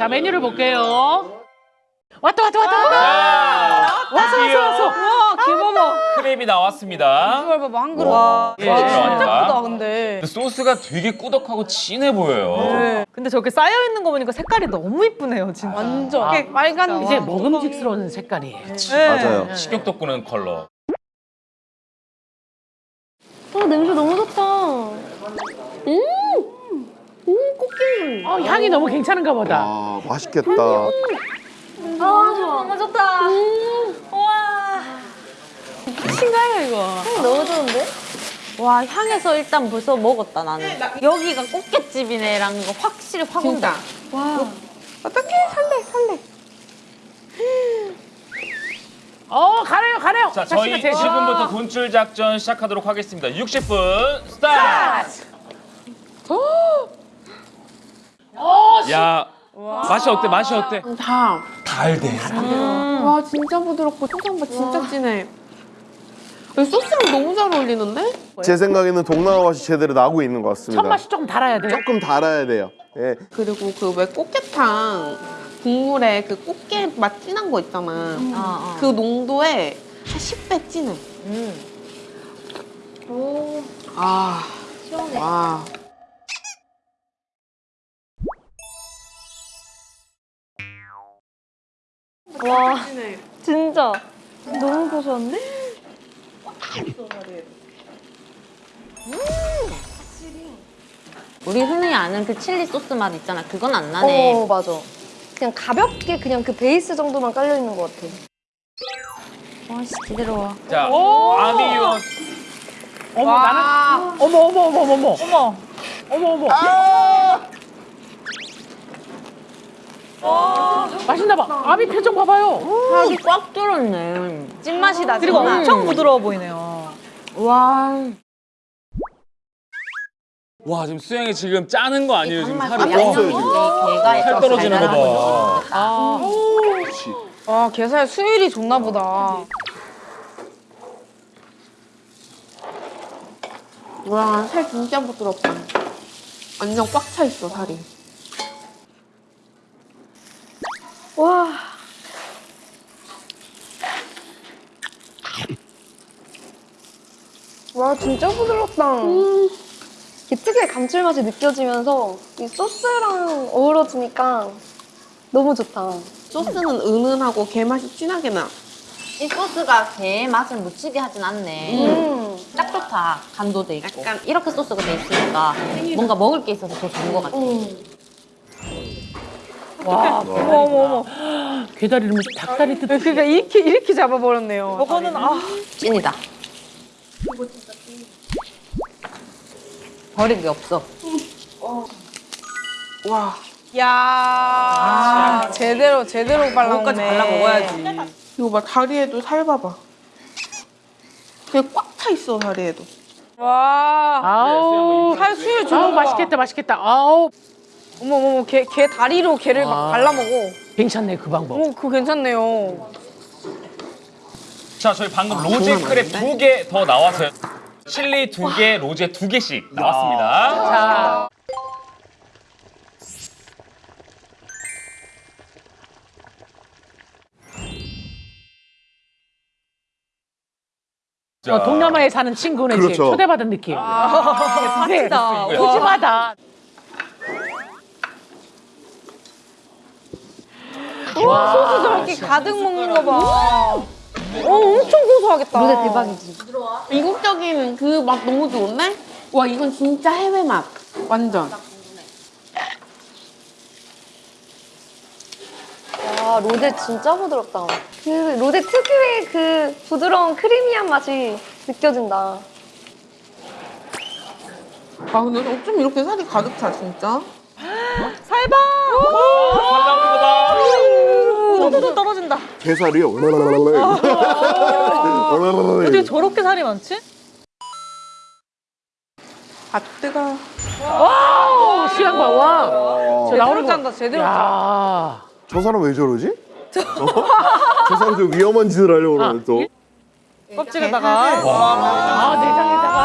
자 메뉴를 볼게요. 왔다 왔다 왔다 왔다. 왔어 왔어 왔어. 와 김어머 크림이 나왔습니다. 이걸 봐봐 한 그릇 와, 이게 예, 진짜 들어가니까. 크다 근데 근데 소스가 되게 꾸덕하고 진해 보여요. 네. 근데 저렇게 쌓여 있는 거 보니까 색깔이 너무 이쁘네요, 진짜. 완전 이게 빨간 이제 먹음직스러운 색깔이에요. 네. 맞아요. 식욕 돋구는 컬러. 아 냄새 너무 좋다. 음, 음 꽃게. 어 향이 너무 괜찮은가 보다. 아 맛있겠다. 아 좋아. 너무 좋다. 우와. 신가요 이거 향 너무 좋은데? 와, 향에서 일단 벌써 먹었다, 나는. 여기가 꽃게집이네라는 거 확실히 확 온다. 와 어떡해 살래 살래 어 가네요 가네요. 자, 저희 지금부터 돈줄 작전 시작하도록 하겠습니다. 60분 스타트! 야, 맛이 어때? 맛이 어때? 다 달대. 와 진짜 부드럽고 소금바 진짜 진해 이 소스랑 너무 잘 어울리는데? 제 생각에는 동남아 맛이 제대로 나고 있는 것 같습니다. 첫 맛이 조금 달아야 돼요. 조금 달아야 돼요. 예. 그리고 그 왜 꽃게탕 국물에 그 꽃게 맛 진한 거 있잖아 어, 어. 그 농도에 한 10배 진해 아 와. 와 진짜 너무 고소한데? 우리 흔히 아는 그 칠리 소스 맛 있잖아. 그건 안 나네. 어 맞아. 그냥 가볍게 그냥 그 베이스 정도만 깔려 있는 것 같아. 와, 씨, 기대로워. 자, 아미유 어머 나는 어머 어머 어머 어머 어머 어머 어머 어머. 맛있나 봐. 아미 표정 봐봐요. 살이 꽉 들었네. 찐맛이 나지. 그리고 엄청 부드러워 보이네요. 와. 와, 지금 수영이 지금 짜는 거 아니에요? 지금 살이. 양념이 없어요, 있는데 지금. 걔가 살 떨어지는 거 봐. 와 게살 수율이 좋나 보다 와 살 진짜 부드럽다 완전 꽉 차 있어 살이 와. 와 진짜 부드럽다. 이 특유의 감칠맛이 느껴지면서 이 소스랑 어우러지니까 너무 좋다. 소스는 은은하고 게 맛이 진하게 나 이 소스가 게 맛을 묻히게 하진 않네. 음. 딱 좋다. 간도 돼 있고. 약간- 이렇게 소스가 돼 있으니까 뭔가 먹을 게 있어서 더 좋은 것 같아. 음. 와 어머 어머 어머. 괴다리를 무슨 닭다리 뜯. 그러니까 이렇게 이렇게 잡아버렸네요 저거는 아 찐이다. 버릴 게 없어. 와 야. 제대로 제대로 발라먹네 그거까지 발라 먹어야지. 이거 봐 다리에도 살 봐봐 그게 꽉차 있어 다리에도 와. 아우 살 수율 아우 좋은 맛있겠다 맛있겠다. 아우 어머 어머 게, 게 다리로 게를 막 아. 발라먹어 괜찮네 그 방법. 오 그거 괜찮네요 자, 저희 방금 로제 크랩 두 개 더 나왔어요. 칠리 두 개, 로제 두 개씩 나왔습니다. 자 자, 어, 동남아에 사는 친구네 집 그렇죠. 초대받은 느낌. 아, 네. 푸짐하다. 와, 소스 저렇게 가득 먹는 거 봐 어, 엄청 고소하겠다 로제 대박이지. 이국적인 그 맛 너무 좋은데? 와 이건 진짜 해외 맛 완전 와 로제 진짜 부드럽다. 그 로제 특유의 그 부드러운 크리미한 맛이 느껴진다. 아 근데 어쩜 이렇게 살이 가득 차 진짜? 살봐. 우두두 떨어진다. 게살이 얼마나 어떻게 저렇게 살이 많지? 아 뜨거 오, 시간 봐, 와. 저 나오는 거. 짠다 제대로 짠 야. 저 사람 왜 저러지? 어? 저 사람 좀 위험한 짓을 하려고 그러네 또. 껍질에다가. 아, 내장에다가.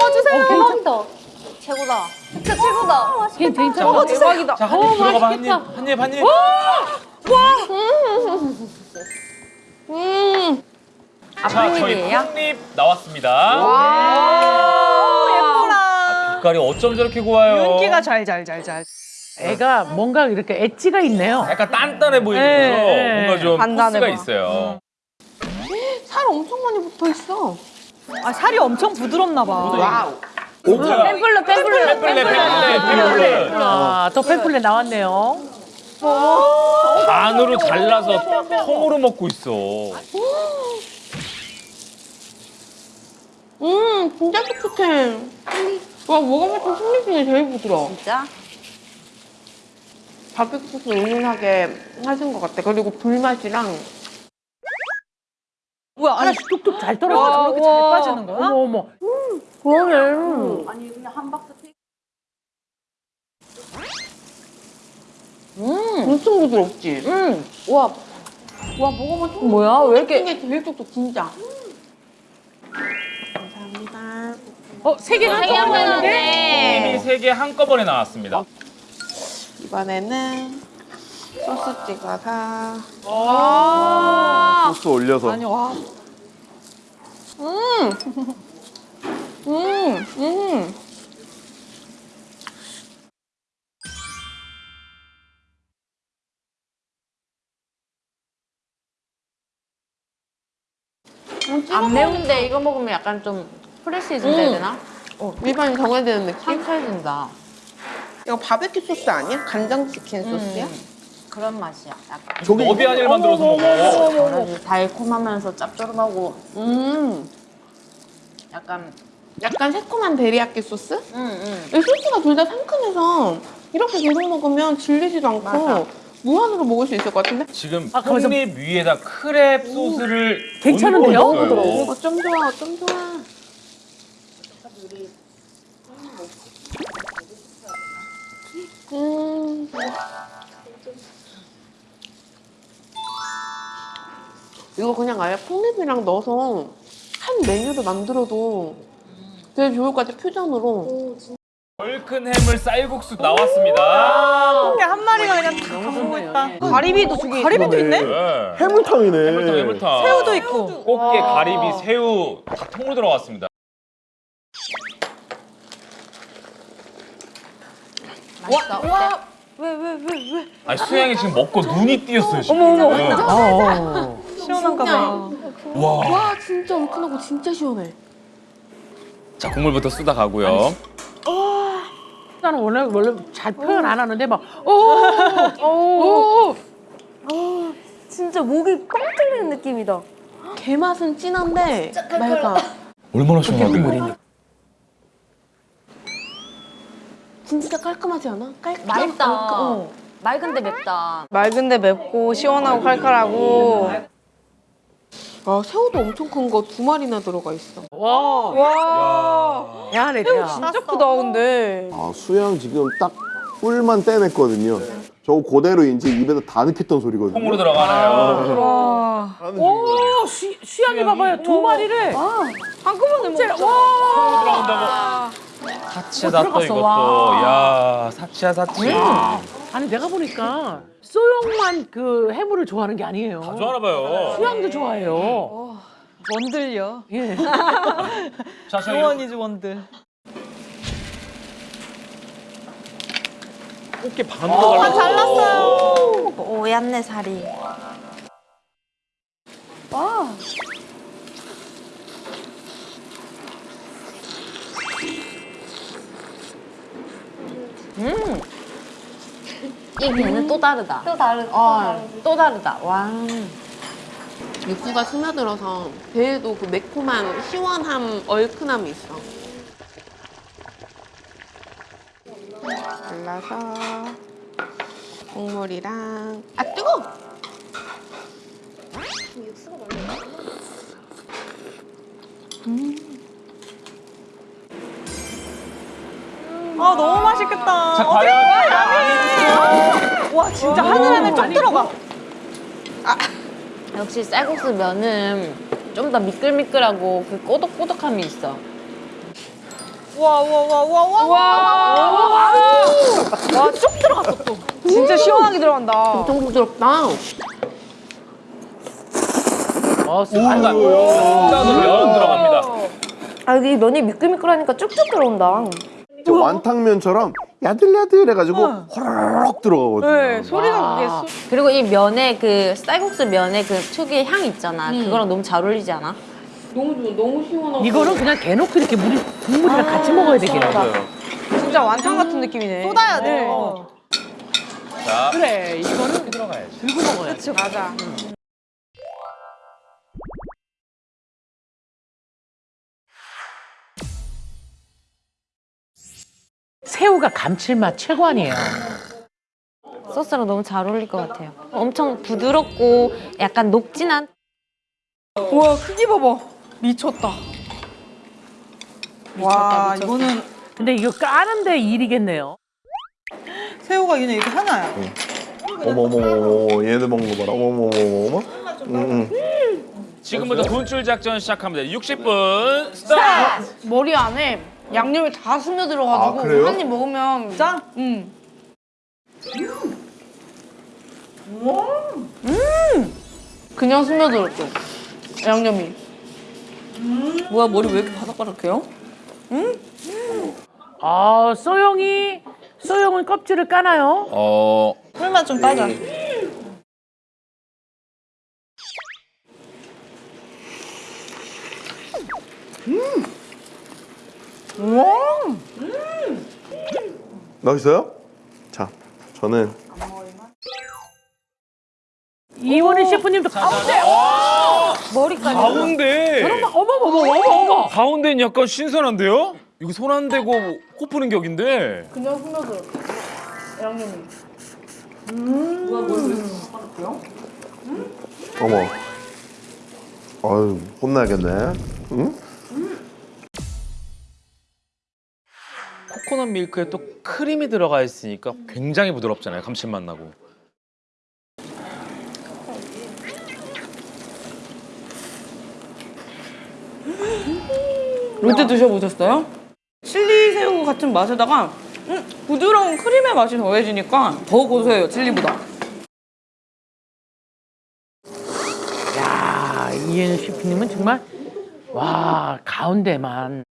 와, 주세요. 대박이다. 최고다. 진짜 최고다. 괜찮아. 어, 대박이다. 자, 한입 들어가봐, 한 입. 한 입, 한 입. 음. 아, 자, 저희? 콩잎 나왔습니다. 예뻐라. 빛깔이 어쩜 저렇게 고와요? 윤기가 잘 잘 잘 잘. 애가 뭔가 이렇게 엣지가 있네요. 약간 단단해 보이면서 네, 네. 뭔가 좀 단단해 포스가. 있어요. 살 엄청 많이 붙어 있어. 아 살이 엄청 부드럽나 봐. 와우. 오, 뭐야? 템플러, 템플러, 템플레, 템플레, 템플레. 아, 또 페플레 나왔 네요. 반으로 잘라서 통으로 먹고 있어. 음, 진짜 촉촉해. 와, 먹어봤던 콩잎 중에 제일 부드러워. 진짜? 바베큐 소스 은은하게 하신 것 같아. 그리고 불맛이랑 뭐야 아니 뚝뚝 잘 와, 떨어져. 저렇게 잘 빠지는 거야? 어머, 어머. 그러네. 음, 엄청 부드럽지? 음. 와, 와, 먹어봤던 뭐야? 왜 이렇게 중에 제일 촉촉, 진짜. 감사합니다. 어, 세 개가 세개 더 나왔는데? 나왔네. 콩잎이 세개 한꺼번에 나왔습니다. 이번에는 소스 찍어서. 소스 올려서. 아니 와. 음, 음. 안 매운데 이거 먹으면 약간 좀 프레시해진다 해야 되나? 일반이 정해야 되는 느낌? 상쾌해진다. 이거 바베큐 소스 아니야? 간장 치킨 소스야? 그런 맛이야. 약간 저기 너비아니를 만들어서 먹어. 달콤하면서 짭조름하고 음, 약간 약간 새콤한 데리야끼 소스? 음, 음. 이 소스가 둘 다 상큼해서 이렇게 계속 먹으면 질리지도 않고 맞아. 무한으로 먹을 수 있을 것 같은데? 지금 아, 거기서- 콩잎 위에다 크랩 소스를 괜찮은데요? 얹고 있어요. 어쩜 좋아, 어쩜 좋아. 음. 이거 그냥 아예 콩잎이랑 넣어서 한 메뉴를 만들어도 되게 좋을 것 같아, 퓨전으로. 얼큰 해물 쌀국수 나왔습니다. 이게 한 마리가 그냥 다 담고 있다. 가리비도 저기 가리비도 있네? 네. 해물탕이네. 해물탕, 해물탕. 새우도 있고. 꽃게, 가리비, 새우 다 통으로 들어갔습니다. 맛있어. 와, 아니 수양이 지금 먹고 눈이 띄었어요 지금. 어머 어. 시원한가 봐. 와. 와, 진짜 얼큰하고 진짜 시원해. 자 국물부터 쏟아 가고요. 나는 원래 원래 잘 표현 안 하는데 막 오, 오, 오. 진짜 목이 뻥 뚫리는 느낌이다. 게 맛은 진한데 맑아. 얼마나 시원하게. 진짜 깔끔하지 않아? 깔끔. 맑다. 어. 맑은데 맵다. 맑은데 맵고 시원하고 칼칼하고. 아, 새우도 엄청 큰 거 두 마리나 들어가 있어. 와, 와. 야, 내 야. 진짜 크다 근데. 아, 수양 지금 딱 뿔만 떼냈거든요. 저거 그대로 이제 입에다 다 넣겠던 소리거든요. 통으로 들어가네요. 와. 오, 수, 수양이 봐봐요. 두 마리를. 한꺼번에 먹자. 통으로 들어간다고. 사치다 또 이것도. 와. 야 사치야 사치. 아니 내가 보니까 소영만 그 해물을 좋아하는 게 아니에요. 다 좋아하나 봐요. 수양도 좋아해요. 원들요. 예. 자 원이지 원들. 꽃게 반 들어가려고. 잘랐어요. 오얏네 살이. 음. 이 게는 또 다르다. 또 다른. 어, 또 다르다. 와. 육수가 스며들어서 배에도 그 매콤한 시원함, 얼큰함이 있어. 잘라서 국물이랑 아 뜨거! 아 너무 맛있겠다. 자 어디? 과연 와 진짜 하늘 안에 쏙 들어가. 역시 쌀국수 면은 좀 더 미끌미끌하고 그 꼬독꼬독함이 있어. 우와 우와 우와 우와 우와. 와쭉 들어갔어 또. 진짜 시원하게 들어간다. 엄청 부드럽다. 어, 순간 순간으로 면 들어갑니다. 아 여기 면이 미끌미끌하니까 쭉쭉 들어온다. 완탕면처럼 야들야들 해가지고 호로록 들어가거든요. 네 소리가 그게 소... 그리고 이 면에 그 쌀국수 면에 그 특유의 향 있잖아. 그거랑 너무 잘 어울리지 않아? 너무 좋아. 너무 시원하고. 이거는 그냥 대놓고 이렇게 물이 국물이랑 같이 먹어야 되겠네. 진짜 완탕 같은 느낌이네. 쏟아야 돼. 자, 그래, 이거는 들어가야지. 들고 먹어야지. 맞아. 새우가 감칠맛 최고 아니에요. 소스랑 너무 잘 어울릴 것 같아요. 엄청 부드럽고 약간 녹진한 우와 크기 봐봐. 미쳤다. 와 이거는 근데 이거 까는데 일이겠네요. 새우가 그냥 이렇게 하나야. 어머머머머 얘들 먹는 거 봐라. 어머머머머. 음, 음. 지금부터 돈줄 작전 시작합니다. 60분 스타트. 머리 안에 양념이 다 스며들어가지고 아, 그래요? 한입 먹으면 짠. 음. 그냥 스며들었죠. 양념이. 뭐야 머리 왜 이렇게 바삭바삭해요? 아, 소영이, 소영은 껍질을 까나요? 어, 풀만 좀 따자. 맛있어요? 자, 저는 이원희 셰프님도 가운데. 머리까지. 가운데. 어머, 어머, 어머, 어머, 어머. 가운데는 약간 신선한데요? 여기 손 안 대고 코 푸는 격인데. 그냥 스며들었죠. 양념이. 어머. 아유 혼나겠네. 응? 코코넛 밀크에 또 크림이 들어가 있으니까 굉장히 부드럽잖아요. 감칠맛 나고. 롯데 드셔보셨어요? 칠리 새우 같은 맛에다가 음, 부드러운 크림의 맛이 더해지니까 더 고소해요 칠리보다. 야, 이현희 셰프님은 정말, 와, 가운데만.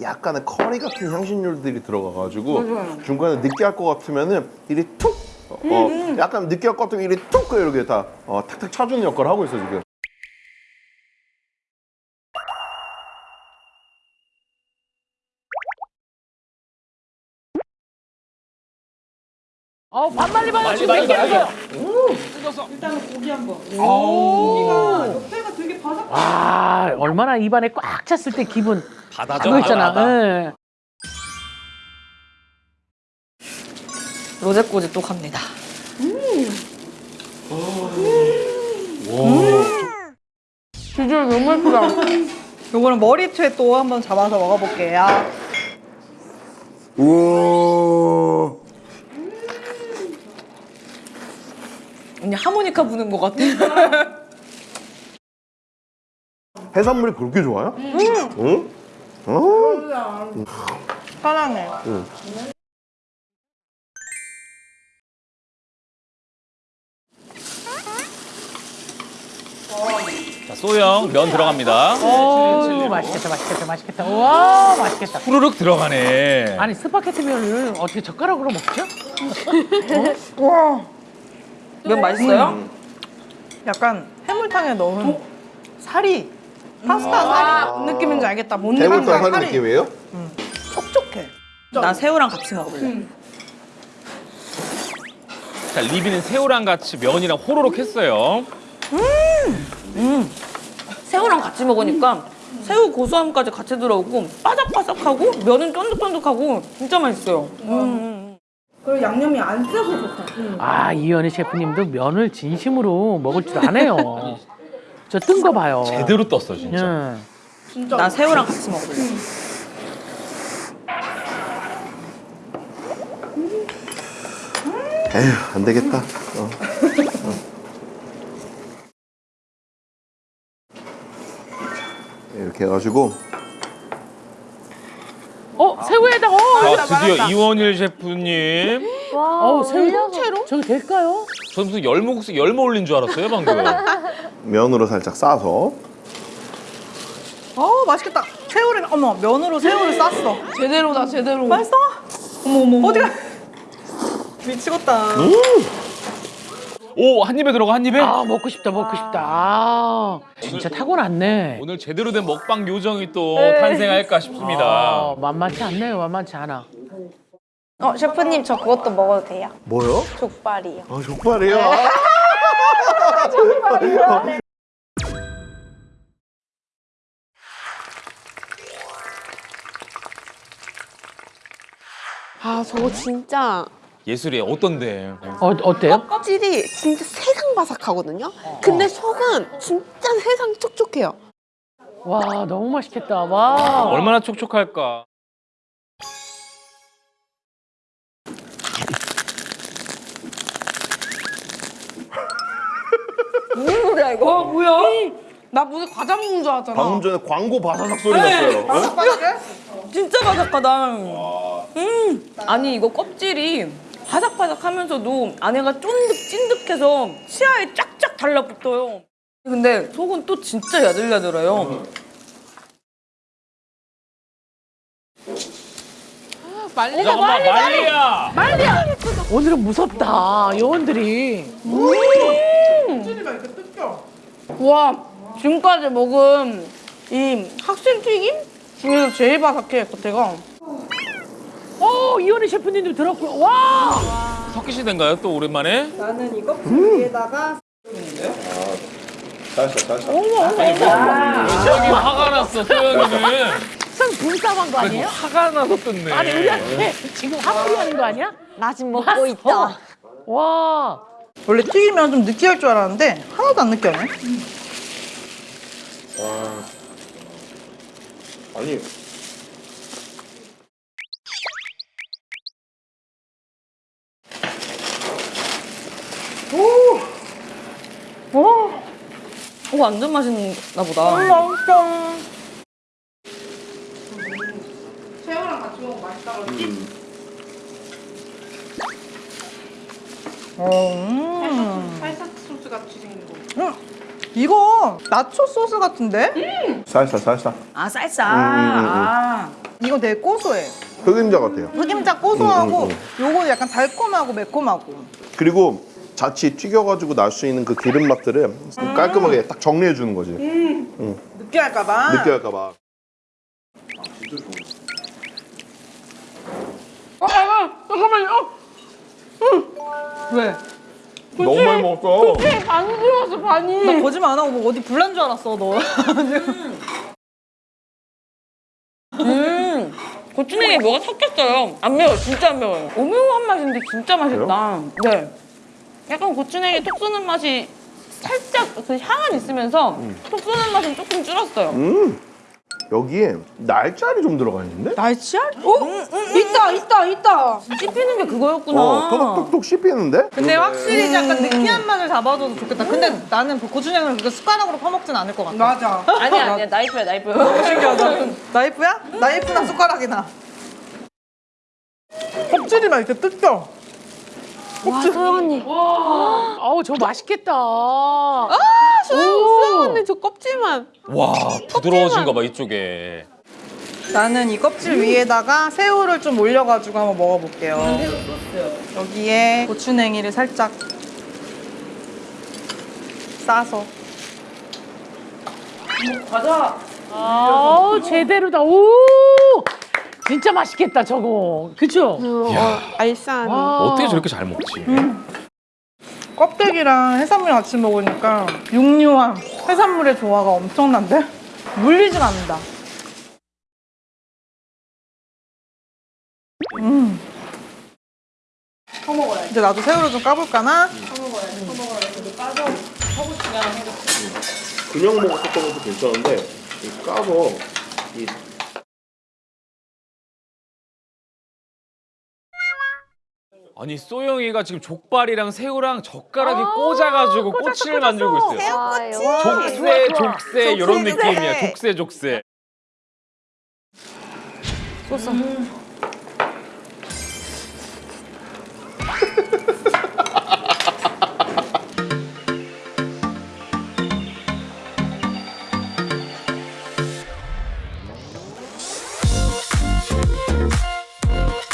약간의 커리 같은 향신료들이 들어가가지고 중간에 느끼할 것 같으면은 이리 툭. 어, 약간 느끼할 것 같으면 이리 툭 이렇게 다 어, 탁탁 차주는 역할을 하고 있어 지금. 어, 반말리 반말 지금 생 겼어요. 와, 얼마나 입안에 꽉 찼을 때 기분. 바다죠. 그거 있잖아. 바다. 예. 로제꼬지 또 갑니다. 비주얼 너무 예쁘다. 요거는 머리채 또 한번 잡아서 먹어볼게요. 우와. 언니 하모니카 부는 것 같아. 해산물이 그렇게 좋아요? 응? 어? 사랑해. 자, 소영 면 들어갑니다. 오, 맛있겠다, 맛있겠다, 맛있겠다. 와, 맛있겠다. 후루룩 들어가네. 아니, 스파게티 면을 어떻게 젓가락으로 먹죠? 면 맛있어요? 약간 해물탕에 넣은 살이 파스타 살이 느낌인지 알겠다. 뭔 해물탕 살이 느낌이에요? 촉촉해. 나 새우랑 같이 먹을래. 자, 리비는 새우랑 같이 면이랑 호로록 했어요. 새우랑 같이 먹으니까 새우 고소함까지 같이 들어오고 바삭바삭하고 면은 쫀득쫀득하고 진짜 맛있어요. 그리고 양념이 안 세서 좋다. 아, 이현희 셰프님도 면을 진심으로 먹을 줄 아네요. 저 뜬 거 봐요. 제대로 떴어, 진짜. 예. 나 새우랑 같이 먹을래. 에휴 안 되겠다. 어. 어. 이렇게 해가지고 드디어 이원일 셰프님. 와, 어우 통째로? 저게 될까요? 저 무슨 열무 국수 열무 올린 줄 알았어요 방금. 면으로 살짝 싸서 어 맛있겠다. 새우를 어머 면으로 새우를 쌌어. 제대로다 제대로. 맛있어? 어머 어머. 어디가? 미치겠다. 오 한 입에 들어가 한 입에. 아 먹고 싶다 먹고 싶다. 아 진짜 타고났네. 오늘 제대로 된 먹방 요정이 또 네. 탄생할까 싶습니다. 아, 만만치 않네요 만만치 않아. 어 셰프님 저 그것도 먹어도 돼요? 뭐요? 족발이요. 아 족발이요? 아. 아 저거 진짜 예술이에요. 어떤데? 어 어때요? 껍질이 진짜 세상 바삭하거든요. 근데 속은 진짜 세상 촉촉해요. 와 너무 맛있겠다. 와. 얼마나 촉촉할까. 어 뭐야? 나 무슨 과자 먹는 줄 알았잖아. 방금 전에 광고 바사삭 소리 났어요. 어? 진짜 바삭하다. 음. 아니 이거 껍질이 바삭바삭하면서도 안에가 쫀득 찐득해서 치아에 쫙쫙 달라붙어요. 근데 속은 또 진짜 야들야들해요. 잠깐만 말리야. 오늘은 무섭다 요원들이. 와 지금까지 먹은 이 학생 튀김 중에서 제일 바삭해 겉에가. 어 이현희 셰프님도 들었고요. 와. 석기 씨 된가요? 또 오랜만에? 나는 이 껍질 위에다가 살살 살살. 소영이 화가 났어. 소영이는 상 분싸한 거 아니에요? 화가 나서 뜯네. 아니 우리한테 지금 화풀이 하는 거 아니야? 나 지금 먹고 있다. 와. 원래 튀기면 좀 느끼할 줄 알았는데 하나도 안 느끼하네. 아니 오 완전 맛있나 보다. 맛있어. 새우랑 같이 먹으면 맛있다 그러지? 음. 살사 소스 같이 생긴 거. 이거 나초 소스 같은데? 살살 살살. 아 쌀쌀. 음, 음, 음. 아 이거 되게 고소해. 흑임자 같아요. 흑임자 고소하고 음, 요거 약간 달콤하고 매콤하고. 그리고 자취 튀겨가지고 날 수 있는 그 기름 맛들을 깔끔하게 딱 정리해 주는 거지. 느끼할까봐. 느끼할까봐. 왜? 너무 많이 먹었어. 나 거짓말 안 하고 뭐 어디 불난 줄 알았어 너. 음, 고추냉이에 뭐가 섞였어요. 안 매워, 진짜 안 매워요. 오묘한 맛인데 진짜 맛있다. 네. 약간 고추냉이 톡 쏘는 맛이 살짝 그 향은 있으면서 톡 쏘는 맛은 조금 줄었어요. 음 여기에 날짜리 좀 들어가 있는데? 날치알? 어? 있다, 있다, 있다. 씹히는 게 그거였구나. 어 토독토독 씹히는데? 근데 확실히 약간 느끼한 맛을 잡아줘도 좋겠다. 근데 나는 그 고추냉이를 그렇게 숟가락으로 퍼먹진 않을 것 같아. 맞아. 아니야, 아니야. 나이프야, 나이프. 신기하다. 나이프야? 나이프나 숟가락이나. 껍질이만 이렇게 뜯겨. 와, 소영 언니. 아우 저 맛있겠다. 수영 언니 저 껍질만. 와 부드러워진 가 봐 이쪽에. 나는 이 껍질 위에다가 새우를 좀 올려가지고 한번 먹어볼게요. 여기에 고추냉이를 살짝 싸서. 아우 제대로다. 오. 진짜 맛있겠다 저거. 그쵸? 어, 알싸한. 와. 어떻게 저렇게 잘 먹지? 껍데기랑 해산물 같이 먹으니까 육류와 해산물의 조화가 엄청난데? 물리질 않는다. 음. 이제 나도 새우를 좀 까볼까나? 그냥 먹었었던 것도 괜찮은데 이 까서 이 아니 소영이가 지금 족발이랑 새우랑 젓가락에 꽂아가지고 꼬치를 만들고 있어요. 아, 족새 족새 이런 느낌이야. 족새 족새. 소스.